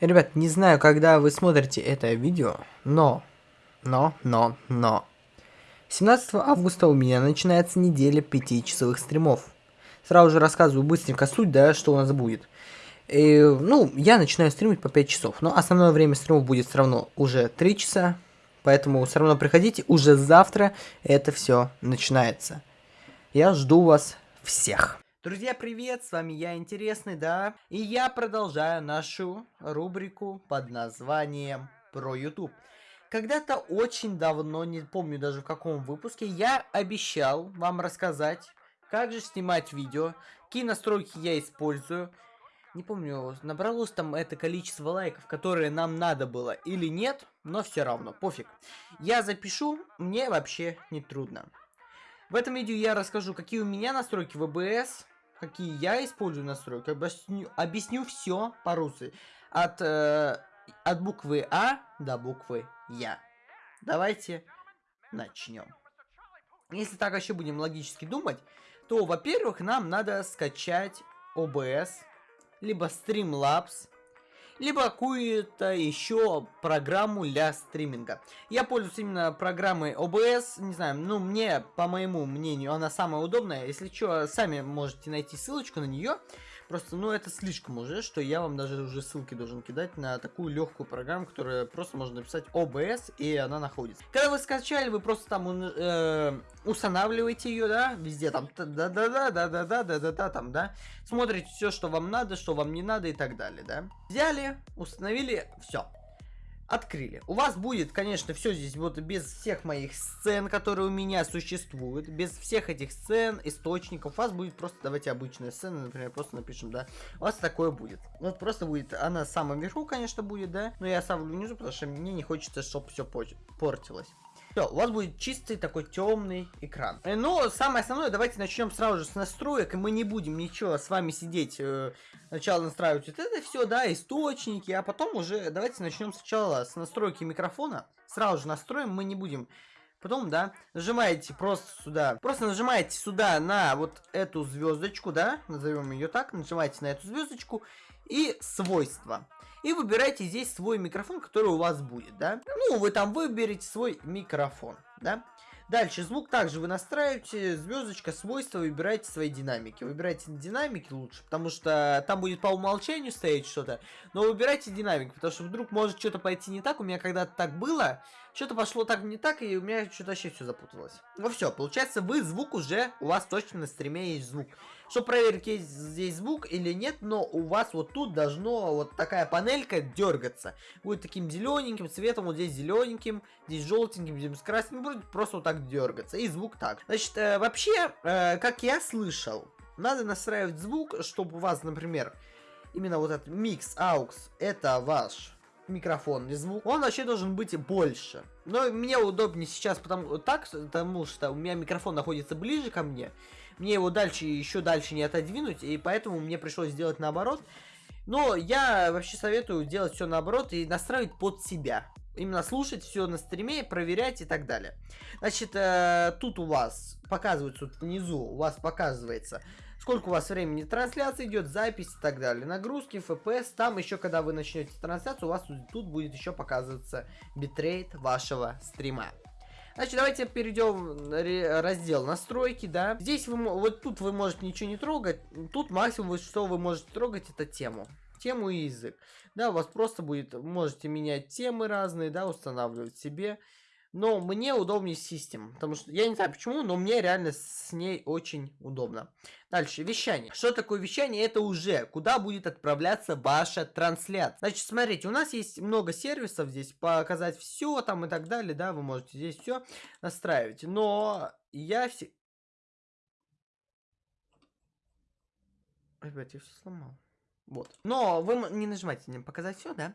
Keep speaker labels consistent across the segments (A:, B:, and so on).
A: Ребят, не знаю, когда вы смотрите это видео, но, но, но, но. 17 августа у меня начинается неделя 5-часовых стримов. Сразу же рассказываю быстренько суть, да, что у нас будет. И, ну, я начинаю стримить по 5 часов, но основное время стримов будет все равно уже 3 часа, поэтому все равно приходите, уже завтра это все начинается. Я жду вас всех. Друзья, привет, с вами я, Интересный, да? И я продолжаю нашу рубрику под названием «Про YouTube». Когда-то очень давно, не помню даже в каком выпуске, я обещал вам рассказать, как же снимать видео, какие настройки я использую. Не помню, набралось там это количество лайков, которые нам надо было или нет, но все равно, пофиг. Я запишу, мне вообще не трудно. В этом видео я расскажу, какие у меня настройки в OBS, какие я использую настройки, объясню, объясню все по-русски. От, э, от буквы А до буквы Я. Давайте начнем. Если так еще будем логически думать, то, во-первых, нам надо скачать OBS, либо Streamlabs, либо какую-то еще программу для стриминга. Я пользуюсь именно программой OBS, не знаю, ну мне, по моему мнению, она самая удобная. Если что, сами можете найти ссылочку на нее. Просто, ну, это слишком уже, что я вам даже уже ссылки должен кидать на такую легкую программу, которая просто можно написать OBS, и она находится. Когда вы скачали, вы просто там э, устанавливаете ее, да, везде там, да-да-да-да-да-да-да-да, там, да, смотрите все, что вам надо, что вам не надо и так далее, да. Взяли, установили, все открыли. У вас будет, конечно, все здесь вот без всех моих сцен, которые у меня существуют, без всех этих сцен, источников. У вас будет просто, давайте обычная сцена, например, просто напишем, да. У вас такое будет. Вот просто будет, она в самом верху, конечно, будет, да. Но я оставлю внизу, потому что мне не хочется, чтобы все портилось. Все, у вас будет чистый такой темный экран. Э, но самое основное, давайте начнем сразу же с настроек, и мы не будем ничего с вами сидеть, э, сначала настраивать вот это все, да, источники, а потом уже давайте начнем сначала с настройки микрофона. Сразу же настроим, мы не будем Потом, да, нажимаете просто сюда, просто нажимаете сюда на вот эту звездочку, да, назовем ее так, нажимаете на эту звездочку и свойства. И выбирайте здесь свой микрофон, который у вас будет, да. Ну, вы там выберете свой микрофон, да. Дальше звук также вы настраиваете, звездочка, свойства, выбираете свои динамики. Выбирайте динамики лучше, потому что там будет по умолчанию стоять что-то. Но выбирайте динамик, потому что вдруг может что-то пойти не так. У меня когда-то так было, что-то пошло так не так, и у меня что-то вообще все запуталось. Ну все, получается, вы звук уже, у вас точно на стриме есть звук. Чтобы проверить, есть здесь звук или нет, но у вас вот тут должно вот такая панелька дергаться. Будет таким зелененьким цветом, вот здесь зелененьким, здесь желтеньким, здесь красненьким, будет просто вот так дергаться. И звук так. Значит, э, вообще, э, как я слышал, надо настраивать звук, чтобы у вас, например, именно вот этот микс AUX, это ваш микрофон и звук, он вообще должен быть больше. Но мне удобнее сейчас потому, так, потому что у меня микрофон находится ближе ко мне, мне его дальше, еще дальше не отодвинуть, и поэтому мне пришлось сделать наоборот. Но я вообще советую делать все наоборот и настраивать под себя. Именно слушать все на стриме, проверять и так далее. Значит, э, тут у вас показывается, тут внизу у вас показывается, сколько у вас времени трансляции идет, запись и так далее. Нагрузки, FPS, там еще, когда вы начнете трансляцию, у вас тут, будет еще показываться битрейт вашего стрима. Значит, давайте перейдем раздел настройки, да. Здесь вы, вот тут вы можете ничего не трогать. Тут максимум, что вы можете трогать, это тему. Тему и язык. Да, у вас просто будет, можете менять темы разные, да, устанавливать себе. Но мне удобнее систем, потому что я не знаю почему, но мне реально с ней очень удобно. Дальше, вещание. Что такое вещание? Это уже куда будет отправляться ваша трансляция. Значит, смотрите, у нас есть много сервисов здесь, показать все там и так далее, да, вы можете здесь все настраивать. Но я все... Ребят, я все сломал. Вот. Но вы не нажимайте не показать все, да?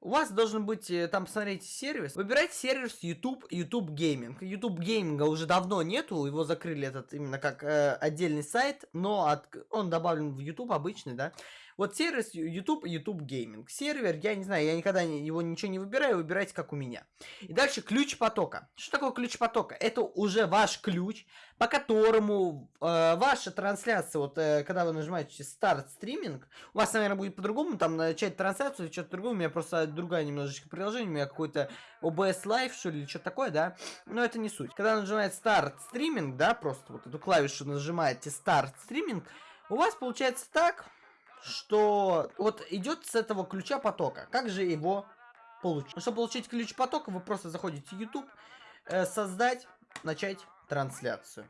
A: У вас должен быть, э, там, посмотрите, сервис. Выбирайте сервис YouTube, YouTube Gaming. YouTube Gaming уже давно нету, его закрыли этот именно как э, отдельный сайт, но от, он добавлен в YouTube обычный, да. Вот сервис YouTube, YouTube Gaming. Сервер, я не знаю, я никогда не, его ничего не выбираю, выбирайте как у меня. И дальше ключ потока. Что такое ключ потока? Это уже ваш ключ, по которому э, ваша трансляция, вот э, когда вы нажимаете старт стриминг, у вас, наверное, будет по-другому, там начать трансляцию или что-то другое, у меня просто другая немножечко приложение, у меня какой-то OBS Live, что ли, или что-то такое, да, но это не суть. Когда нажимаете старт стриминг, да, просто вот эту клавишу нажимаете старт стриминг, у вас получается так, что вот идет с этого ключа потока. Как же его получить? Ну, чтобы получить ключ потока, вы просто заходите в YouTube, э, создать, начать трансляцию.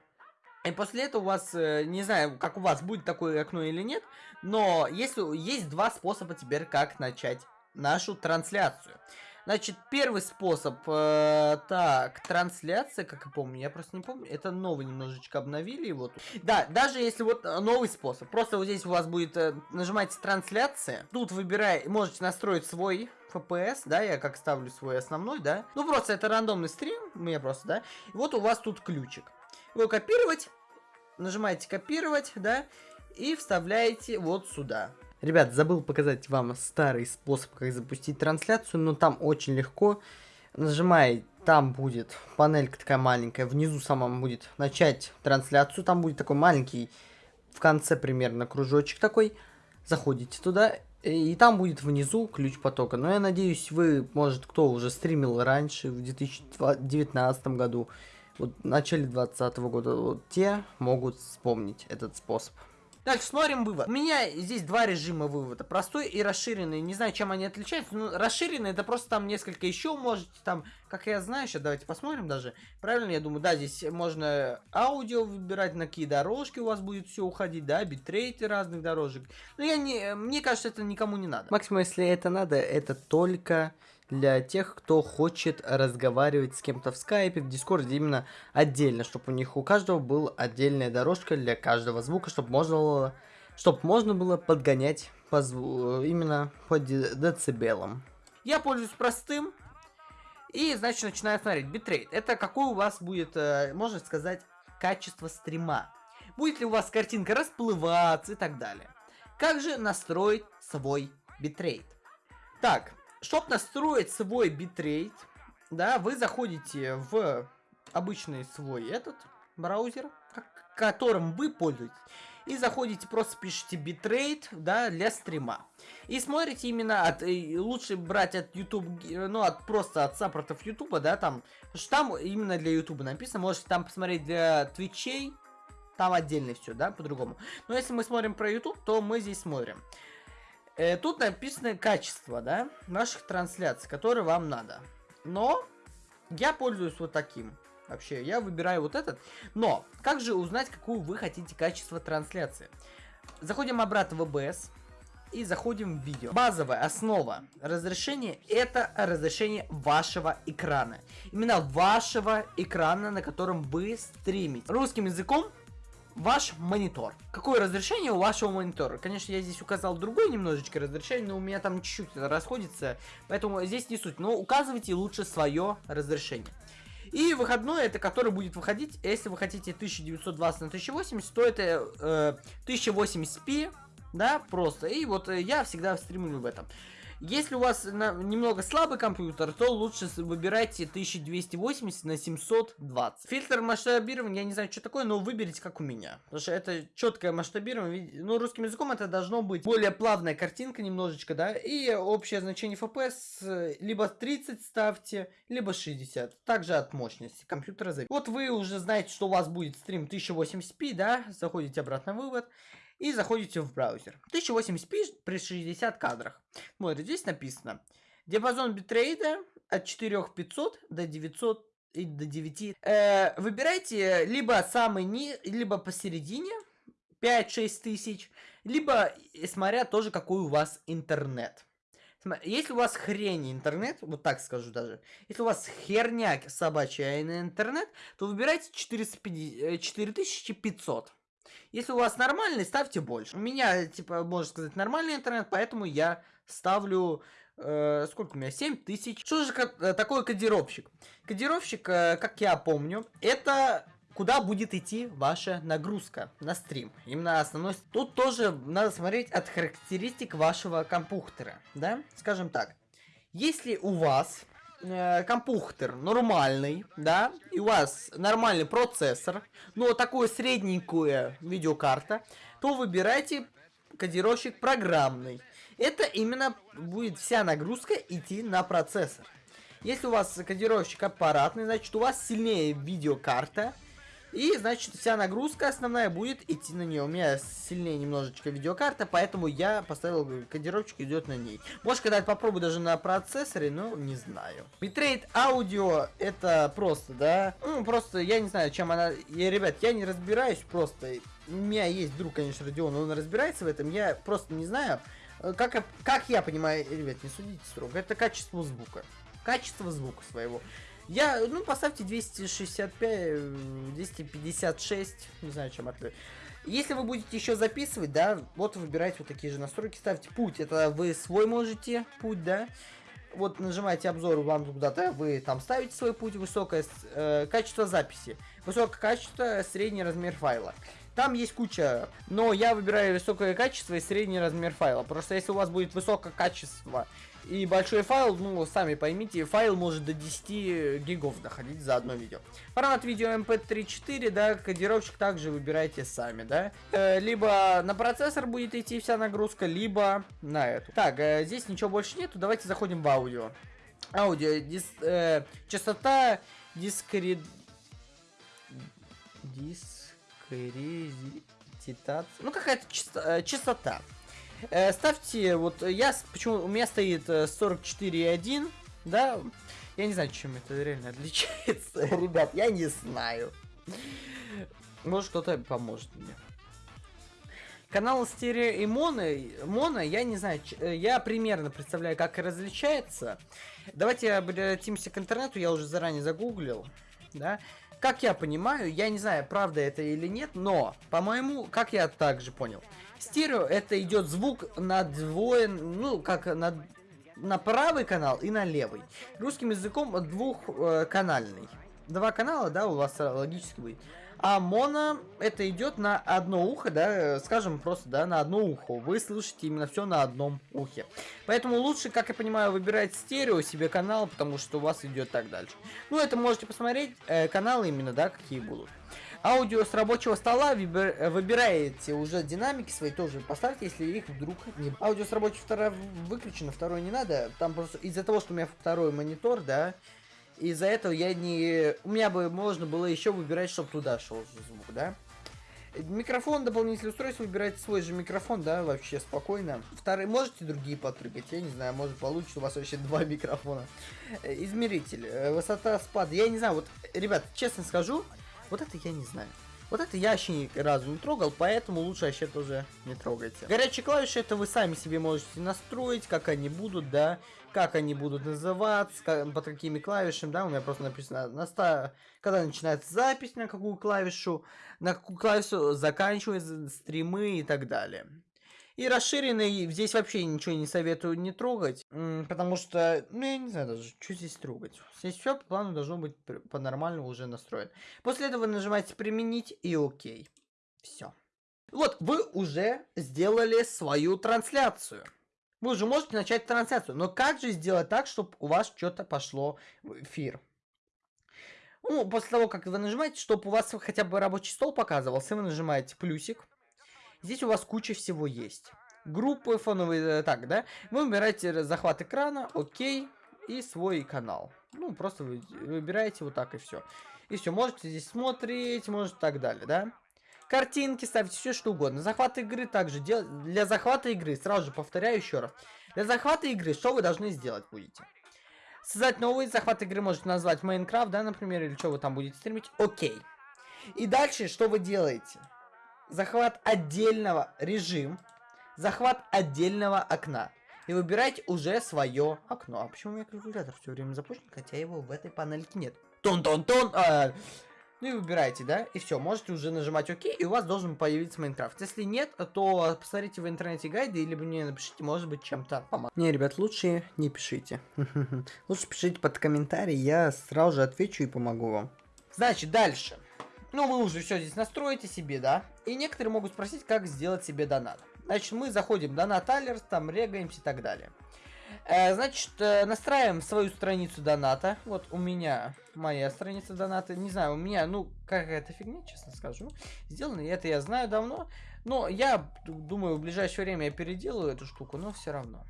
A: И после этого у вас, э, не знаю, как у вас будет такое окно или нет, но если есть два способа теперь, как начать нашу трансляцию. Значит, первый способ, э, так, трансляция, как я помню, я просто не помню, это новый немножечко обновили его тут. Да, даже если вот э, новый способ, просто вот здесь у вас будет, э, нажимаете трансляция, тут выбирай, можете настроить свой FPS, да, я как ставлю свой основной, да, ну просто это рандомный стрим, мне просто, да, и вот у вас тут ключик. Его копировать, нажимаете копировать, да, и вставляете вот сюда. Ребят, забыл показать вам старый способ, как запустить трансляцию, но там очень легко. Нажимай, там будет панелька такая маленькая, внизу самом будет начать трансляцию, там будет такой маленький, в конце примерно кружочек такой. Заходите туда, и там будет внизу ключ потока. Но я надеюсь, вы, может, кто уже стримил раньше, в 2019 году, вот в начале 2020 года, вот те могут вспомнить этот способ. Дальше смотрим вывод. У меня здесь два режима вывода. Простой и расширенный. Не знаю, чем они отличаются. Но расширенный это просто там несколько еще можете там, как я знаю, сейчас давайте посмотрим даже. Правильно, я думаю, да, здесь можно аудио выбирать, на какие дорожки у вас будет все уходить, да, битрейты разных дорожек. Но я не, мне кажется, это никому не надо. Максимум, если это надо, это только для тех, кто хочет разговаривать с кем-то в скайпе, в дискорде именно отдельно, чтобы у них у каждого была отдельная дорожка для каждого звука, чтобы можно было, чтобы можно было подгонять по звуку именно по децибелам. Я пользуюсь простым, и, значит, начинаю смотреть. Битрейт. Это какой у вас будет, э, можно сказать, качество стрима. Будет ли у вас картинка расплываться и так далее. Как же настроить свой битрейт? Так, чтобы настроить свой битрейт, да, вы заходите в обычный свой этот браузер, которым вы пользуетесь, и заходите, просто пишите битрейт, да, для стрима. И смотрите именно от, лучше брать от YouTube, ну, от просто от саппортов YouTube, да, там, что там именно для YouTube написано, можете там посмотреть для твичей, там отдельно все, да, по-другому. Но если мы смотрим про YouTube, то мы здесь смотрим. Э, тут написано качество, да, наших трансляций, которые вам надо. Но я пользуюсь вот таким. Вообще, я выбираю вот этот. Но, как же узнать, какую вы хотите качество трансляции? Заходим обратно в OBS и заходим в видео. Базовая основа разрешения это разрешение вашего экрана. Именно вашего экрана, на котором вы стримите. Русским языком ваш монитор. Какое разрешение у вашего монитора? Конечно, я здесь указал другое немножечко разрешение, но у меня там чуть-чуть расходится, поэтому здесь не суть. Но указывайте лучше свое разрешение. И выходной, это который будет выходить, если вы хотите 1920 на 1080, то это э, 1080p, да, просто. И вот э, я всегда стримлю в этом. Если у вас на, немного слабый компьютер, то лучше выбирайте 1280 на 720. Фильтр масштабирования, я не знаю, что такое, но выберите как у меня. Потому что это четкое масштабирование. Ну, русским языком это должно быть более плавная картинка немножечко, да. И общее значение FPS э, либо 30 ставьте, либо 60. Также от мощности компьютера зависит. Вот вы уже знаете, что у вас будет стрим 1080p, да. Заходите обратно в вывод и заходите в браузер. 1080p при 60 кадрах. Смотрите, здесь написано. Диапазон битрейта от 4500 до 900 и до 9. Э, выбирайте либо самый ни, либо посередине 5-6 тысяч, либо смотря тоже какой у вас интернет. Если у вас хрень интернет, вот так скажу даже, если у вас херня собачья интернет, то выбирайте 450, 4500. Если у вас нормальный, ставьте больше. У меня, типа, можно сказать, нормальный интернет, поэтому я ставлю... Э, сколько у меня? 7 тысяч. Что же э, такое кодировщик? Кодировщик, э, как я помню, это куда будет идти ваша нагрузка на стрим. Именно основной... Тут тоже надо смотреть от характеристик вашего компьютера, да? Скажем так. Если у вас э, компьютер нормальный, да, и у вас нормальный процессор, но такое средненькая видеокарта, то выбирайте кодировщик программный. Это именно будет вся нагрузка идти на процессор. Если у вас кодировщик аппаратный, значит у вас сильнее видеокарта, и, значит, вся нагрузка основная будет идти на нее. У меня сильнее немножечко видеокарта, поэтому я поставил кодировочку идет на ней. Может, когда-то попробую даже на процессоре, но не знаю. Битрейт аудио это просто, да? Ну, просто я не знаю, чем она... Я, ребят, я не разбираюсь просто. У меня есть друг, конечно, Родион, он разбирается в этом. Я просто не знаю, как, как я понимаю, ребят, не судите строго, это качество звука. Качество звука своего. Я, ну, поставьте 265, 256, не знаю, чем открыть. Если вы будете еще записывать, да, вот выбирайте вот такие же настройки, ставьте путь, это вы свой можете, путь, да. Вот нажимаете обзор, вам куда-то, вы там ставите свой путь, высокое э, качество записи, высокое качество, средний размер файла. Там есть куча, но я выбираю высокое качество и средний размер файла. Просто если у вас будет высокое качество и большой файл, ну, сами поймите, файл может до 10 гигов доходить за одно видео. Формат видео MP3-4, да, кодировщик также выбирайте сами, да. Э, либо на процессор будет идти вся нагрузка, либо на эту. Так, э, здесь ничего больше нету, давайте заходим в аудио. Аудио, дис, э, частота дискред... Дис Резитация. Ну, какая-то частота. Э, частота. Э, ставьте, вот я, почему у меня стоит 44.1, э, да, я не знаю, чем это реально отличается, ребят, я не знаю. Может, кто-то поможет мне. Канал стерео и моно, моно, я не знаю, я примерно представляю, как различается. Давайте обратимся к интернету, я уже заранее загуглил, да. Как я понимаю, я не знаю, правда это или нет, но, по-моему, как я также понял, стерео это идет звук на двое, ну, как на, на правый канал и на левый. Русским языком двухканальный. Два канала, да, у вас логически будет. А моно, это идет на одно ухо, да, скажем просто, да, на одно ухо. Вы слышите именно все на одном ухе. Поэтому лучше, как я понимаю, выбирать стерео себе канал, потому что у вас идет так дальше. Ну, это можете посмотреть, э, каналы именно, да, какие будут. Аудио с рабочего стола выбираете уже динамики свои тоже поставьте, если их вдруг не... Аудио с рабочего стола выключено, второй не надо. Там просто из-за того, что у меня второй монитор, да, из-за этого я не... У меня бы можно было еще выбирать, чтобы туда шел звук, да? Микрофон, дополнительное устройство, выбирайте свой же микрофон, да, вообще спокойно. Вторые, можете другие подпрыгать, я не знаю, может получится у вас вообще два микрофона. Измеритель, э, высота спада, я не знаю, вот, ребят, честно скажу, вот это я не знаю. Вот это я вообще ни разу не трогал, поэтому лучше вообще тоже не трогайте. Горячие клавиши это вы сами себе можете настроить, как они будут, да, как они будут называться, как, под какими клавишами, да, у меня просто написано, на ста... когда начинается запись, на какую клавишу, на какую клавишу заканчивается стримы и так далее. И расширенный здесь вообще ничего не советую не трогать, потому что, ну я не знаю даже, что здесь трогать. Здесь все по плану должно быть по-нормальному уже настроено. После этого нажимаете применить и окей. Все. Вот, вы уже сделали свою трансляцию. Вы уже можете начать трансляцию, но как же сделать так, чтобы у вас что-то пошло в эфир? Ну, после того, как вы нажимаете, чтобы у вас хотя бы рабочий стол показывался, вы нажимаете плюсик. Здесь у вас куча всего есть. Группы фоновые, э, так, да? Вы выбираете захват экрана, окей, и свой канал. Ну, просто вы выбираете вот так и все. И все, можете здесь смотреть, может так далее, да? Картинки ставьте, все что угодно. Захват игры также делать. Для захвата игры, сразу же повторяю еще раз. Для захвата игры, что вы должны сделать будете? Создать новый захват игры можете назвать Майнкрафт, да, например, или что вы там будете стримить. Окей. И дальше, что вы делаете? захват отдельного режим, захват отдельного окна. И выбирайте уже свое окно. А почему у меня калькулятор все время запущен, хотя его в этой панельке нет? Тон-тон-тон! Ну и выбирайте, да, и все, можете уже нажимать ОК, и у вас должен появиться Майнкрафт. Если нет, то посмотрите в интернете гайды, или мне напишите, может быть, чем-то помог. Не, ребят, лучше не пишите. Лучше пишите под комментарий, я сразу же отвечу и помогу вам. Значит, дальше. Ну, вы уже все здесь настроите себе, да? И некоторые могут спросить, как сделать себе донат. Значит, мы заходим в донат алерт, там регаемся и так далее. Э, значит, э, настраиваем свою страницу доната. Вот у меня моя страница доната. Не знаю, у меня, ну, какая-то фигня, честно скажу. Сделано, это я знаю давно. Но я думаю, в ближайшее время я переделаю эту штуку, но все равно.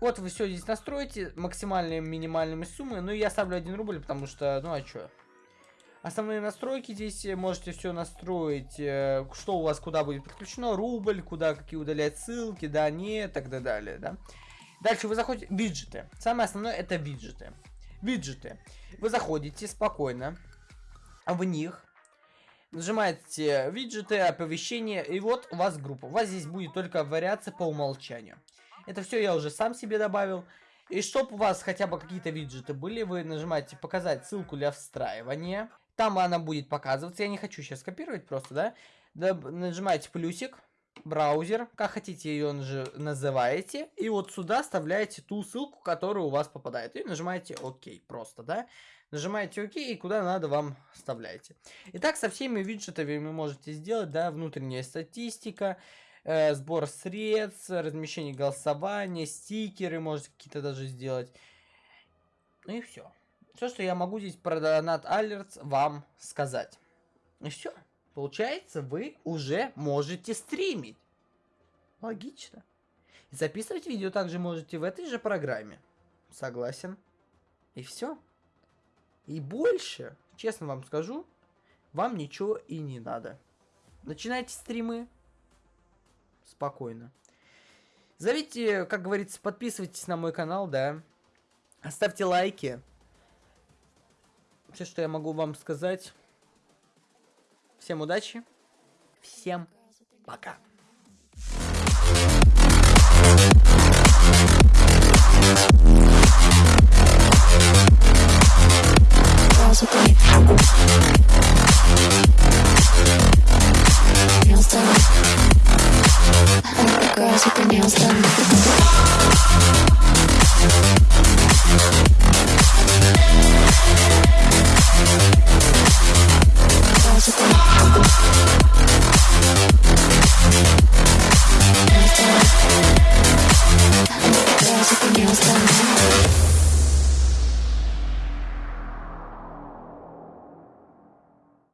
A: Вот вы все здесь настроите, максимальные минимальными суммы. Ну, я ставлю 1 рубль, потому что, ну, а что? Основные настройки здесь можете все настроить, э, что у вас куда будет подключено, рубль, куда какие удалять ссылки, да, нет, так далее, да. Дальше вы заходите, виджеты. Самое основное это виджеты. Виджеты. Вы заходите спокойно в них, нажимаете виджеты, оповещения, и вот у вас группа. У вас здесь будет только вариация по умолчанию. Это все я уже сам себе добавил. И чтобы у вас хотя бы какие-то виджеты были, вы нажимаете показать ссылку для встраивания. Там она будет показываться. Я не хочу сейчас копировать просто, да. Нажимаете плюсик браузер, как хотите ее называете, и вот сюда вставляете ту ссылку, которая у вас попадает, и нажимаете ОК просто, да, нажимаете ОК, и куда надо вам вставляете. Итак, со всеми виджетами вы можете сделать, да, внутренняя статистика, э, сбор средств, размещение голосования, стикеры можете какие-то даже сделать, ну и все. Все, что я могу здесь про Donut Alerts вам сказать. И все. Получается, вы уже можете стримить. Логично. И записывать видео также можете в этой же программе. Согласен. И все. И больше, честно вам скажу, вам ничего и не надо. Начинайте стримы спокойно. Зовите, как говорится, подписывайтесь на мой канал, да. Оставьте лайки. Все, что я могу вам сказать. Всем удачи. Всем пока. We'll